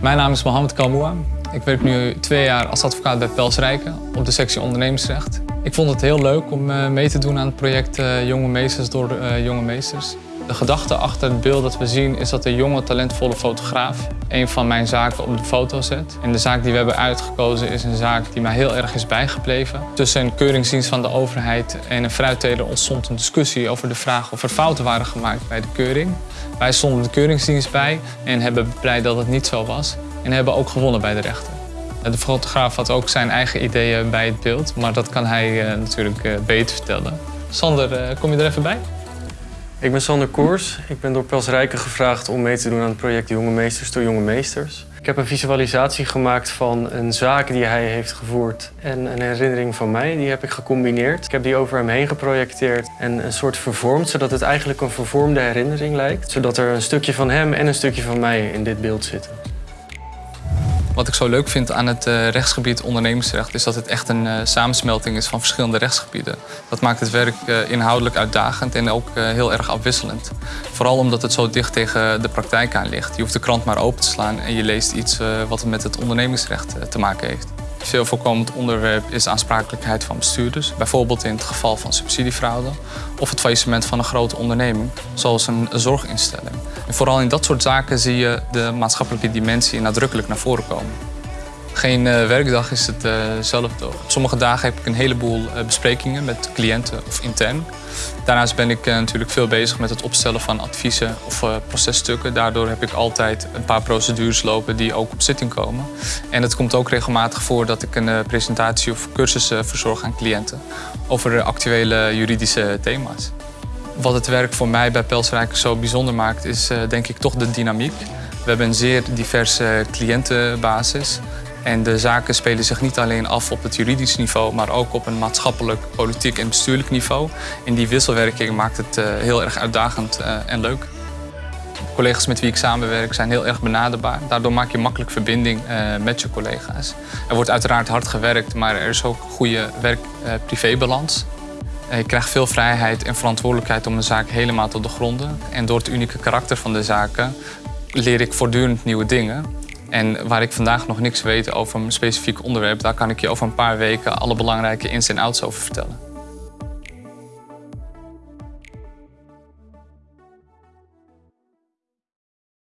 Mijn naam is Mohamed Kalmoua. Ik werk nu twee jaar als advocaat bij Pels Rijken op de sectie ondernemersrecht. Ik vond het heel leuk om eh, mee te doen aan het project eh, Jonge Meesters door eh, Jonge Meesters. De gedachte achter het beeld dat we zien is dat de jonge, talentvolle fotograaf een van mijn zaken op de foto zet. En de zaak die we hebben uitgekozen is een zaak die mij heel erg is bijgebleven. Tussen een keuringsdienst van de overheid en een fruitteler ontstond een discussie over de vraag of er fouten waren gemaakt bij de keuring. Wij stonden de keuringsdienst bij en hebben blij dat het niet zo was. En hebben ook gewonnen bij de rechter. De fotograaf had ook zijn eigen ideeën bij het beeld, maar dat kan hij uh, natuurlijk uh, beter vertellen. Sander, uh, kom je er even bij? Ik ben Sander Koers. Ik ben door Pels Rijken gevraagd om mee te doen aan het project Jonge Meesters door Jonge Meesters. Ik heb een visualisatie gemaakt van een zaak die hij heeft gevoerd en een herinnering van mij. Die heb ik gecombineerd. Ik heb die over hem heen geprojecteerd en een soort vervormd, zodat het eigenlijk een vervormde herinnering lijkt. Zodat er een stukje van hem en een stukje van mij in dit beeld zitten. Wat ik zo leuk vind aan het uh, rechtsgebied ondernemersrecht is dat het echt een uh, samensmelting is van verschillende rechtsgebieden. Dat maakt het werk uh, inhoudelijk uitdagend en ook heel erg afwisselend. Vooral omdat het zo dicht tegen de praktijk aan ligt. Je hoeft de krant maar open te slaan en je leest iets wat met het ondernemingsrecht te maken heeft. Veel voorkomend onderwerp is aansprakelijkheid van bestuurders. Bijvoorbeeld in het geval van subsidiefraude of het faillissement van een grote onderneming, zoals een zorginstelling. En vooral in dat soort zaken zie je de maatschappelijke dimensie nadrukkelijk naar voren komen. Geen uh, werkdag is hetzelfde. Uh Op sommige dagen heb ik een heleboel uh, besprekingen met cliënten of intern. Daarnaast ben ik natuurlijk veel bezig met het opstellen van adviezen of processtukken. Daardoor heb ik altijd een paar procedures lopen die ook op zitting komen. En het komt ook regelmatig voor dat ik een presentatie of cursus verzorg aan cliënten over actuele juridische thema's. Wat het werk voor mij bij Pelsrijken zo bijzonder maakt is denk ik toch de dynamiek. We hebben een zeer diverse cliëntenbasis. En de zaken spelen zich niet alleen af op het juridisch niveau, maar ook op een maatschappelijk, politiek en bestuurlijk niveau. En die wisselwerking maakt het uh, heel erg uitdagend uh, en leuk. De collega's met wie ik samenwerk zijn heel erg benaderbaar. Daardoor maak je makkelijk verbinding uh, met je collega's. Er wordt uiteraard hard gewerkt, maar er is ook goede werk-privébalans. Je krijgt veel vrijheid en verantwoordelijkheid om een zaak helemaal te doorgronden. En door het unieke karakter van de zaken leer ik voortdurend nieuwe dingen. En waar ik vandaag nog niks weet over een specifiek onderwerp, daar kan ik je over een paar weken alle belangrijke ins en outs over vertellen.